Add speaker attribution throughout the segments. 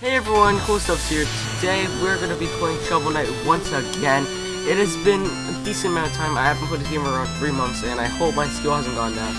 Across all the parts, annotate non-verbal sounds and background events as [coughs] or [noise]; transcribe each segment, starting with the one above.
Speaker 1: Hey everyone, Cool Stuffs here. Today we're going to be playing Shovel Knight once again. It has been a decent amount of time. I haven't played this game around 3 months and I hope my skill hasn't gone down.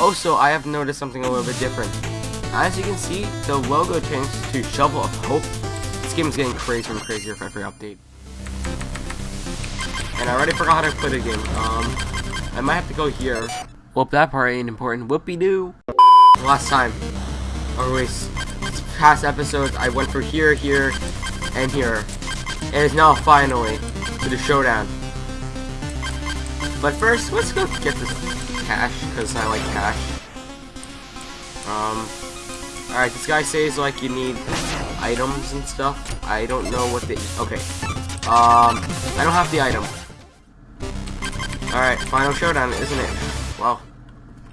Speaker 1: Also, I have noticed something a little bit different. As you can see, the logo changed to Shovel of Hope. This game is getting crazier and crazier for every update. And I already forgot how to play the game. Um, I might have to go here. Well, that part ain't important. Whoopie-doo. Last time, least past episodes, I went for here, here, and here. And it's now finally to the showdown. But first, let's go get this cash, because I like cash. Um, alright, this guy says, like, you need items and stuff. I don't know what they... Okay. Um, I don't have the item. Alright, final showdown, isn't it? Wow.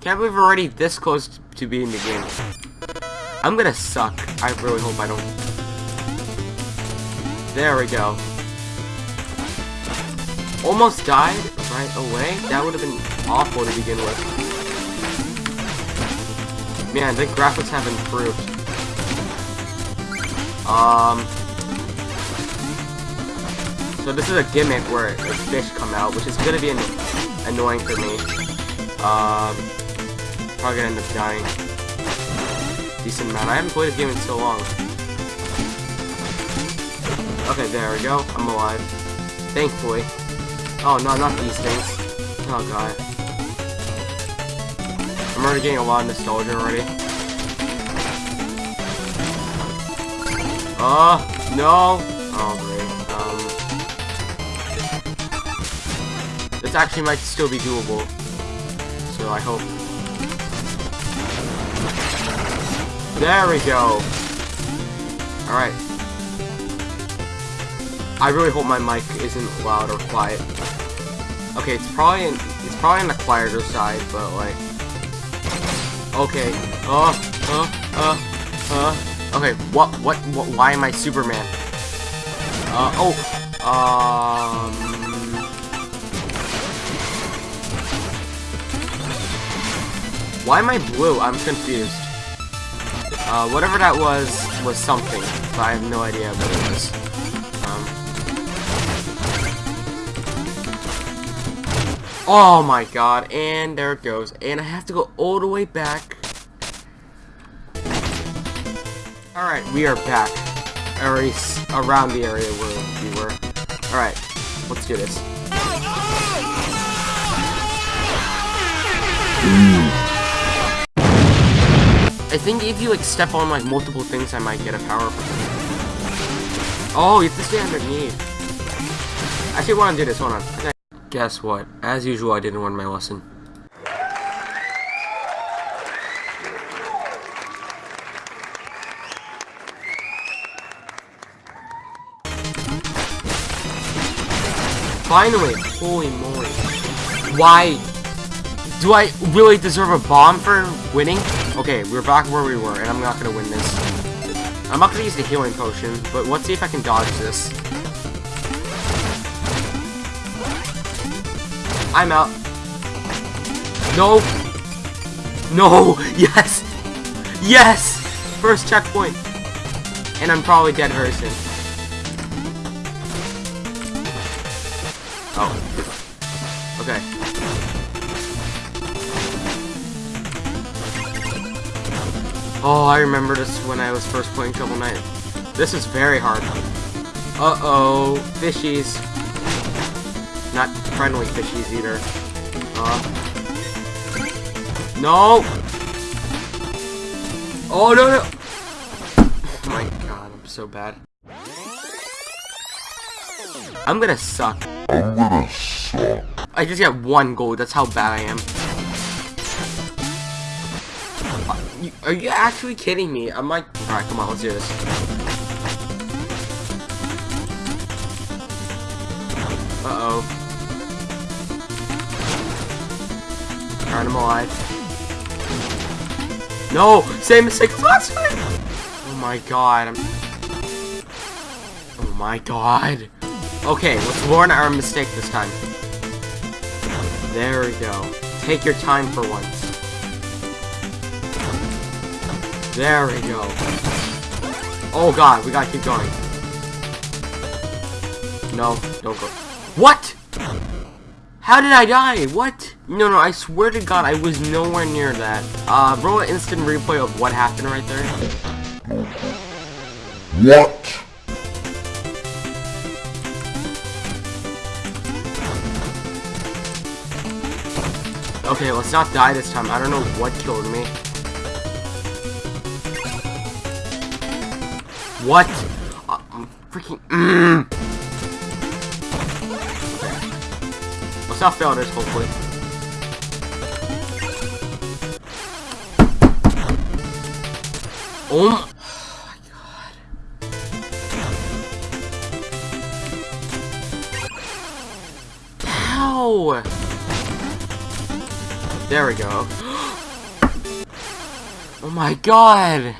Speaker 1: Can't believe we're already this close to being the game. I'm gonna suck. I really hope I don't. There we go. Almost died right away? That would have been awful to begin with. Man, the graphics have improved. Um... So this is a gimmick where fish come out, which is gonna be an annoying for me. Um... Probably gonna end up dying. Decent amount. I haven't played this game in so long. Okay, there we go. I'm alive. Thankfully. Oh, no, not these things. Oh, God. I'm already getting a lot of nostalgia already. Oh, no! Oh, great. Um... This actually might still be doable. So I hope. There we go. Alright. I really hope my mic isn't loud or quiet. Okay, it's probably in, it's probably on the quieter side, but like Okay. Uh uh uh uh Okay, what what, what why am I Superman? Uh oh. Um Why am I blue? I'm confused. Uh, whatever that was, was something, but I have no idea what it was. Um, oh my god, and there it goes. And I have to go all the way back. Alright, we are back. Or around the area where we were. Alright, let's do this. I think if you like step on like multiple things, I might get a power up. Oh, you have to stay underneath. Actually, want to do this. Hold on. Okay. Guess what? As usual, I didn't learn my lesson. Finally! Holy moly. Why? Do I really deserve a bomb for winning? Okay, we're back where we were, and I'm not gonna win this. I'm not gonna use the healing potion, but let's see if I can dodge this. I'm out. No! No! [laughs] Yes! Yes! First checkpoint! And I'm probably dead very soon. Oh. Okay. Oh, I remember this when I was first playing Shovel Knight. This is very hard. Uh-oh. Fishies. Not friendly fishies either. Uh. No! Oh, no, no! Oh my god, I'm so bad. I'm gonna suck. I'm gonna suck. I just got one gold, that's how bad I am. Are you actually kidding me? I'm like, alright, come on, let's do this. Uh-oh. Alright, I'm alive. No! Same mistake as last time! Oh my god, I'm... Oh my god. Okay, let's learn our mistake this time. There we go. Take your time for once. There we go. Oh god, we gotta keep going. No, don't go. What? How did I die? What? No, no, I swear to god, I was nowhere near that. Uh, roll an instant replay of what happened right there.
Speaker 2: What?
Speaker 1: Okay, let's not die this time. I don't know what killed me. What? Uh, I'm freaking. Mm. Let's not fail this, hopefully. Oh my, [gasps] oh my god. How? There we go. oh my god!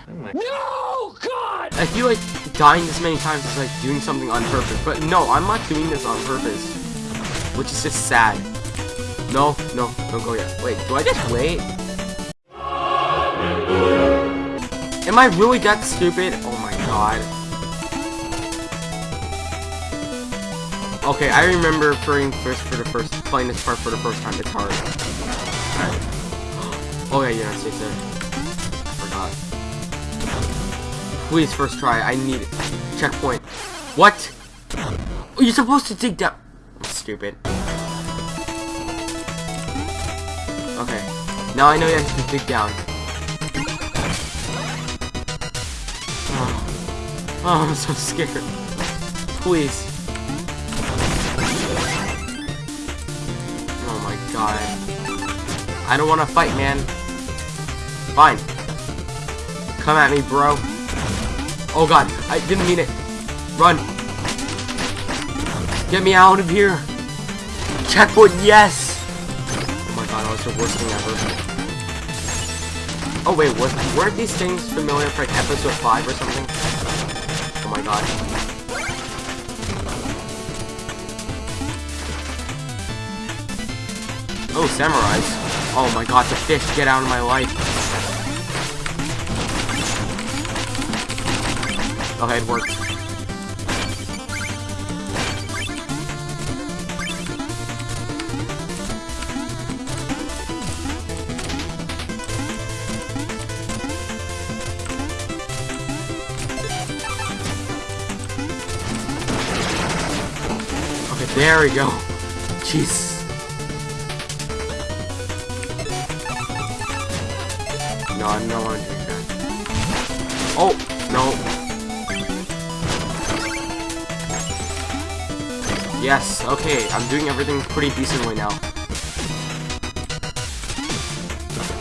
Speaker 1: I feel like dying this many times is like doing something on purpose, but no, I'm not doing this on purpose. Which is just sad. No, no, don't go yet. Wait, do I just wait? Am I really that stupid? Oh my god. Okay, I remember playing first for the first playing this part for the first time. [gasps] It's hard. Alright. Oh yeah, yeah, stay there. Please, first try. I need it. Checkpoint. What? Oh, you're supposed to dig down. Stupid. Okay. Now I know you have to dig down. Oh, oh I'm so scared. Please. Oh my god. I don't want to fight, man. Fine. Come at me, bro. Oh god, I didn't mean it. Run. Get me out of here. Checkpoint, yes. Oh my god, that was the worst thing ever. Oh wait, was weren't these things familiar for like episode 5 or something? Oh my god. Oh, samurais. Oh my god, the fish, get out of my life. Okay, it worked. Okay, there we go. Jeez. No, I'm not drink that. Oh, no. Yes, okay, I'm doing everything pretty decently now.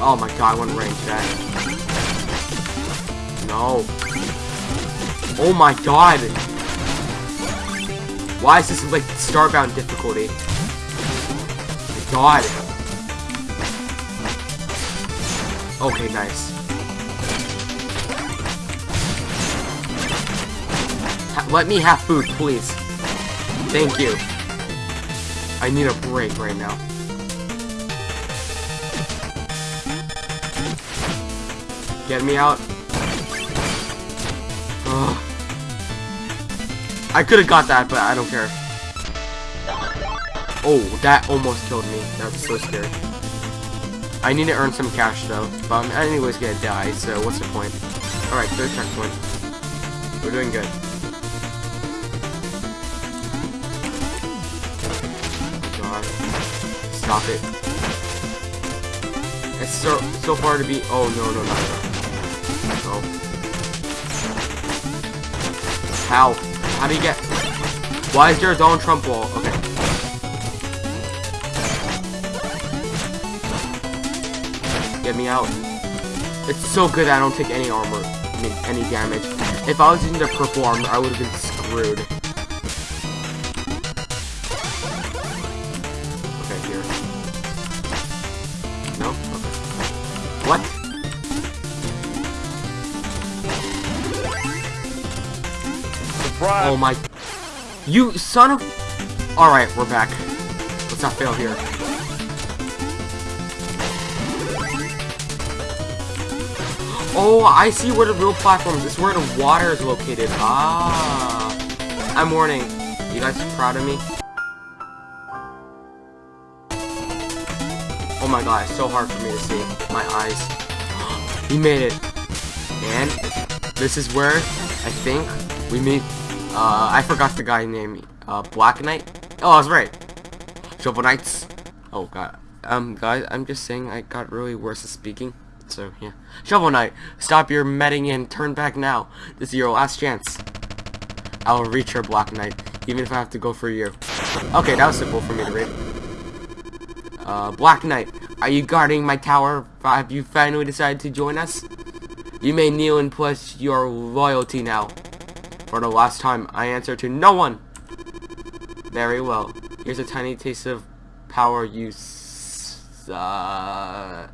Speaker 1: Oh my god, to range that. No. Oh my god! Why is this like starbound difficulty? My god. Okay, nice. Let me have food, please. Thank you. I need a break right now. Get me out. Ugh. I could have got that, but I don't care. Oh, that almost killed me. That was so scary. I need to earn some cash though, but I'm anyways gonna die, so what's the point? Alright, third checkpoint. We're doing good. God. Stop it. It's so so far to be oh no no no no. How? How do you get Why is there a Donald Trump wall? Okay. Get me out. It's so good I don't take any armor, I mean, any damage. If I was using the purple armor, I would have been screwed.
Speaker 3: Surprise!
Speaker 1: Oh my... You son of... Alright, we're back. Let's not fail here. Oh, I see where the real platform is. This is where the water is located. Ah. I'm warning. You guys proud of me? Oh my god, it's so hard for me to see. My eyes. [gasps] he made it. And this is where I think we meet. Uh, I forgot the guy name. Uh, Black Knight. Oh, I was right. Shovel Knights. Oh god. Um, guys, I'm just saying I got really worse at speaking. So, yeah. Shovel Knight, stop your medding and turn back now. This is your last chance. I will reach your Black Knight, even if I have to go for you. Okay, that was simple for me to read. Uh, Black Knight, are you guarding my tower? Have you finally decided to join us? You may kneel and pledge your loyalty now. For the last time, I answer to no one. Very well. Here's a tiny taste of power you s- uh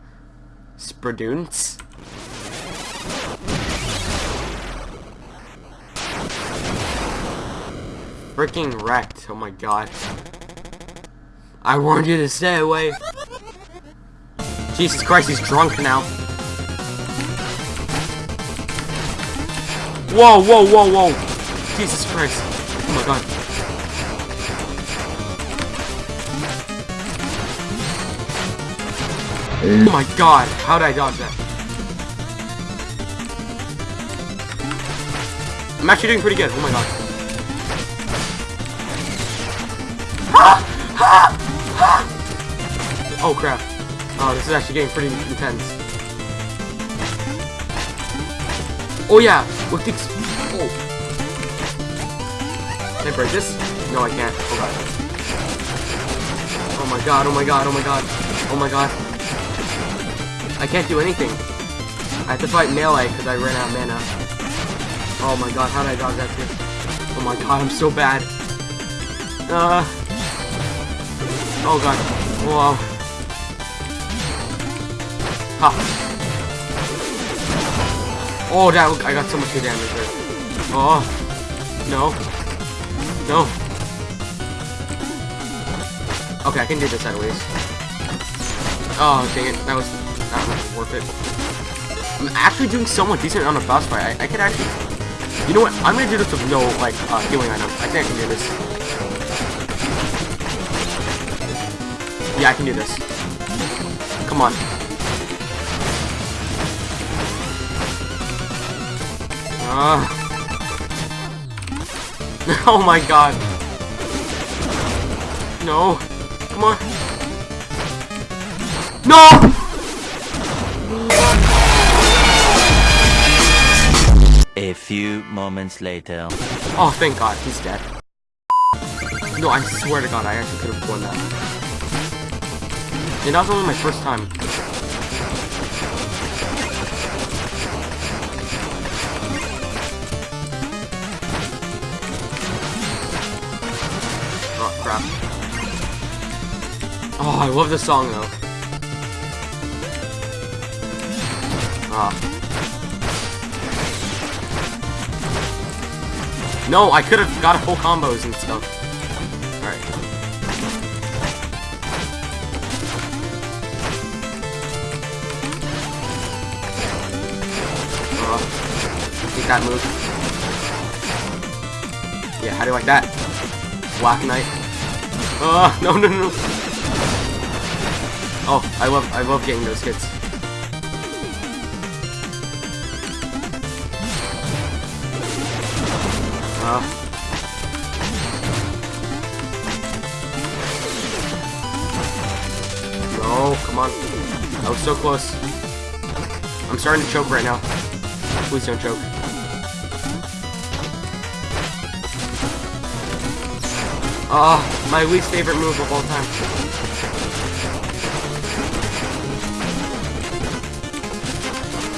Speaker 1: Spradoons. Freaking wrecked. Oh my god. I warned you to stay away. Jesus Christ, he's drunk now. Whoa, whoa, whoa, whoa. Jesus Christ. Oh my god. Oh my god, how did I dodge that? I'm actually doing pretty good, oh my god. Oh crap. Oh, this is actually getting pretty intense. Oh yeah, with the oh. Can I break this? No, I can't. Oh god. Oh my god, oh my god, oh my god. Oh my god. I can't do anything. I have to fight melee because I ran out of mana. Oh my god, how did I dodge that too? Oh my god, I'm so bad. Uh. Oh god. Whoa. Ha. Oh, that I got so much good damage there. Oh. No. No. Okay, I can do this at least. Oh, dang it. That was not worth it. I'm actually doing somewhat decent on a boss fight. I, I could actually... You know what? I'm gonna do this with no, like, uh, healing item. I think I can do this. Yeah, I can do this. Come on. Uh. [laughs] oh my god. No. Come on. No!
Speaker 2: A few moments later.
Speaker 1: Oh, thank god, he's dead. No, I swear to god, I actually could have won that. And that was only my first time. Crap. Oh, I love this song, though. Ah. No, I could have got a full combos and stuff. Alright. Uh, take that move. Yeah, how do you like that? Black Knight. Oh, [laughs] no, no, no. Oh, I love, I love getting those hits. Uh. No, come on. That was so close. I'm starting to choke right now. Please don't choke. Ah, my least favorite move of all time.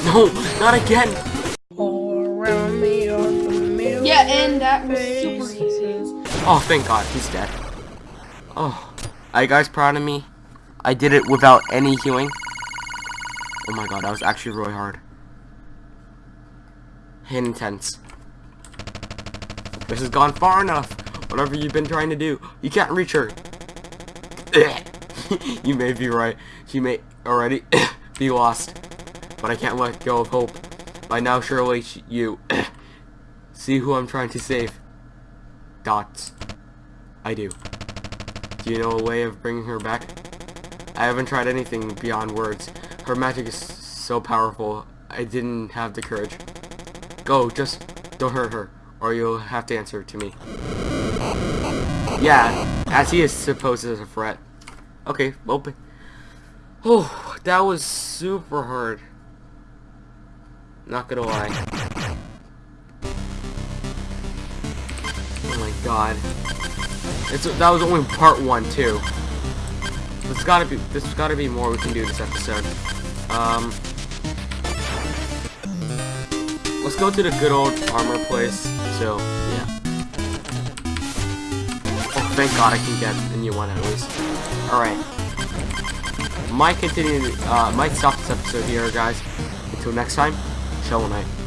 Speaker 1: No, not again!
Speaker 4: Yeah, and that was super easy.
Speaker 1: Oh, thank God, he's dead. Oh, are you guys proud of me? I did it without any healing. Oh my God, that was actually really hard. Intense. This has gone far enough. Whatever you've been trying to do, you can't reach her. [laughs] you may be right. She may already [coughs] be lost. But I can't let go of hope. By now, surely you [coughs] see who I'm trying to save. Dots. I do. Do you know a way of bringing her back? I haven't tried anything beyond words. Her magic is so powerful, I didn't have the courage. Go, just don't hurt her, or you'll have to answer to me. Yeah, as he is supposed as a threat. Okay, open. oh, that was super hard. Not gonna lie. Oh my god. It's that was only part one too. There's gotta be there's gotta be more we can do this episode. Um Let's go to the good old armor place. So thank god I can get a new one at least. Alright. Might continue uh might stop this episode here guys. Until next time, Shovel Knight.